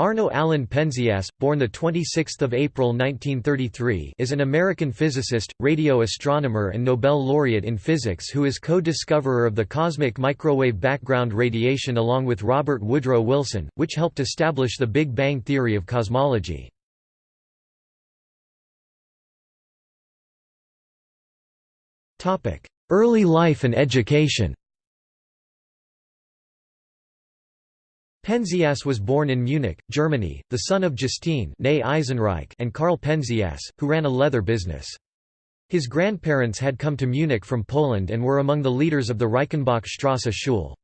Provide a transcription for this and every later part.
Arno Allen Penzias, born 26 April 1933 is an American physicist, radio astronomer and Nobel laureate in physics who is co-discoverer of the cosmic microwave background radiation along with Robert Woodrow Wilson, which helped establish the Big Bang theory of cosmology. Early life and education Penzias was born in Munich, Germany, the son of Justine and Karl Penzias, who ran a leather business. His grandparents had come to Munich from Poland and were among the leaders of the Reichenbach-Strasse Schule.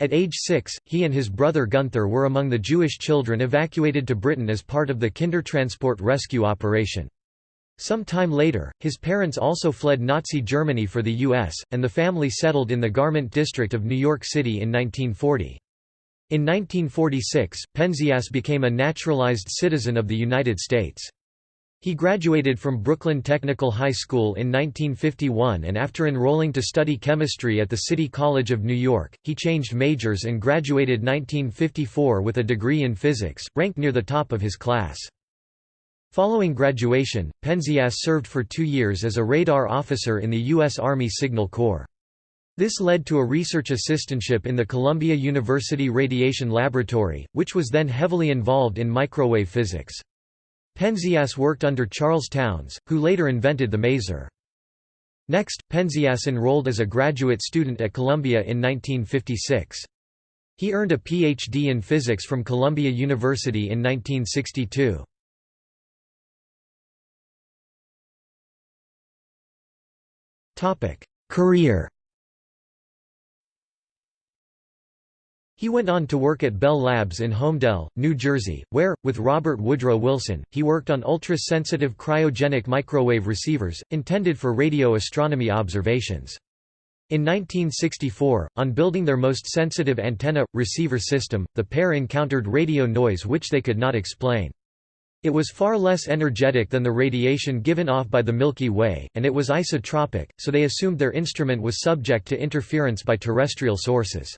At age six, he and his brother Gunther were among the Jewish children evacuated to Britain as part of the Kindertransport rescue operation. Some time later, his parents also fled Nazi Germany for the U.S., and the family settled in the Garment District of New York City in 1940. In 1946, Penzias became a naturalized citizen of the United States. He graduated from Brooklyn Technical High School in 1951 and after enrolling to study chemistry at the City College of New York, he changed majors and graduated 1954 with a degree in physics, ranked near the top of his class. Following graduation, Penzias served for two years as a radar officer in the U.S. Army Signal Corps. This led to a research assistantship in the Columbia University Radiation Laboratory, which was then heavily involved in microwave physics. Penzias worked under Charles Townes, who later invented the maser. Next, Penzias enrolled as a graduate student at Columbia in 1956. He earned a Ph.D. in physics from Columbia University in 1962. Career He went on to work at Bell Labs in Holmdel, New Jersey, where, with Robert Woodrow Wilson, he worked on ultra-sensitive cryogenic microwave receivers, intended for radio astronomy observations. In 1964, on building their most sensitive antenna-receiver system, the pair encountered radio noise which they could not explain. It was far less energetic than the radiation given off by the Milky Way, and it was isotropic, so they assumed their instrument was subject to interference by terrestrial sources.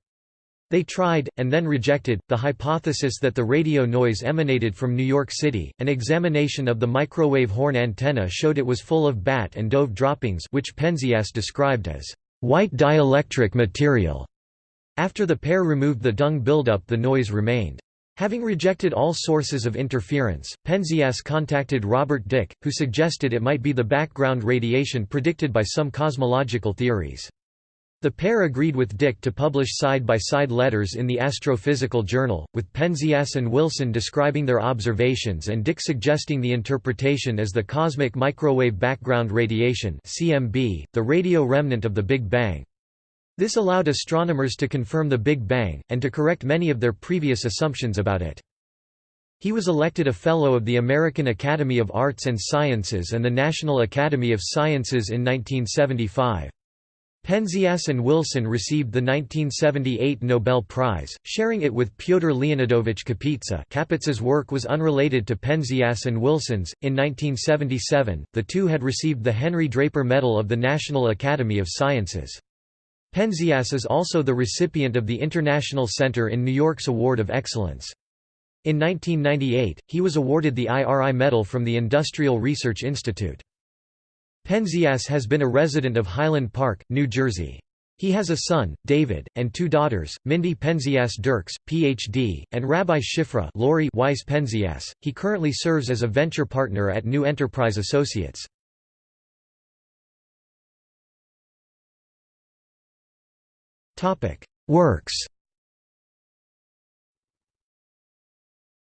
They tried, and then rejected, the hypothesis that the radio noise emanated from New York City. An examination of the microwave horn antenna showed it was full of bat and dove droppings, which Penzias described as white dielectric material. After the pair removed the dung buildup, the noise remained. Having rejected all sources of interference, Penzias contacted Robert Dicke, who suggested it might be the background radiation predicted by some cosmological theories. The pair agreed with Dicke to publish side-by-side -side letters in the Astrophysical Journal, with Penzias and Wilson describing their observations and Dicke suggesting the interpretation as the cosmic microwave background radiation CMB, the radio remnant of the Big Bang. This allowed astronomers to confirm the Big Bang, and to correct many of their previous assumptions about it. He was elected a Fellow of the American Academy of Arts and Sciences and the National Academy of Sciences in 1975. Penzias and Wilson received the 1978 Nobel Prize, sharing it with Pyotr Leonidovich Kapitsa. Kapitsa's work was unrelated to Penzias and Wilson's. In 1977, the two had received the Henry Draper Medal of the National Academy of Sciences. Penzias is also the recipient of the International Center in New York's Award of Excellence. In 1998, he was awarded the IRI Medal from the Industrial Research Institute. Penzias has been a resident of Highland Park, New Jersey. He has a son, David, and two daughters, Mindy Penzias Dirks, Ph.D., and Rabbi Shifra Weiss Penzias. He currently serves as a venture partner at New Enterprise Associates. Works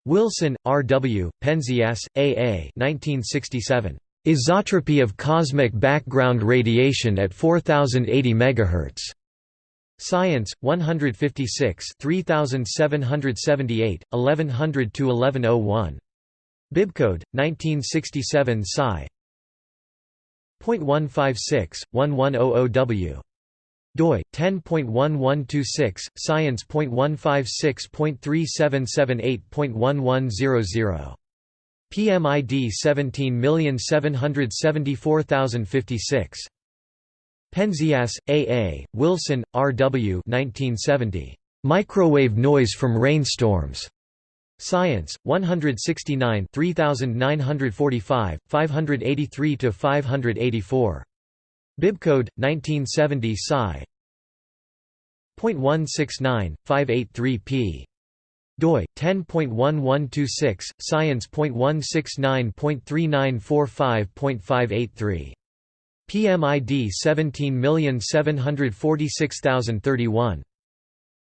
Wilson, R. W., Penzias, A. A. 1967. Isotropy of cosmic background radiation at 4080 MHz. Science 156 3778 1100 1101 Bibcode 1967 Sci 0.156 1100W doi 10.1126 science.156.3778.1100 PMID 17774056. Penzias, A. A., Wilson, R. W. 1970. Microwave noise from rainstorms. Science 169 3945 583 to 584 Bibcode 1970 Sci .169 583 p doi 10.1126 science.169.3945.583 PMID 17746031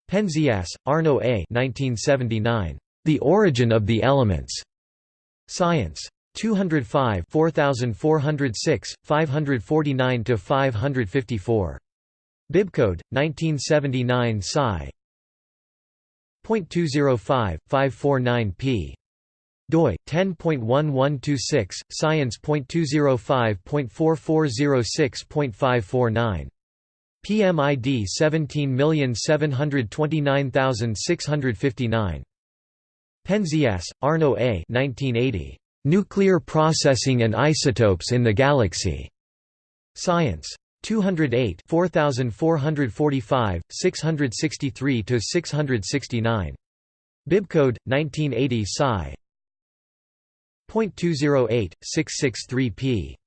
Penzias, Arno A 1979. The Origin of the Elements. Science. 205 4406, 549–554. Bibcode, 1979 Sci. .205, 549 p. doi 10.1126 science.205.4406.549 PMID 17729659 Penzias, Arno A. 1980. Nuclear Processing and Isotopes in the Galaxy. Science. 208 4445, 663–669. Bibcode, 1980 Sci. .208, 663 p.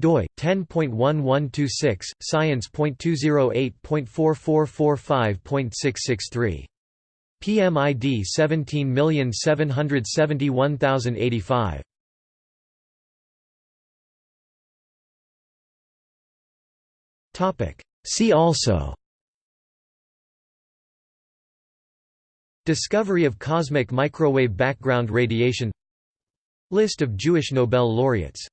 doi 10.1126 science.208.4445.663 PMID 17771085 See also. Discovery of cosmic microwave background radiation. List of Jewish Nobel laureates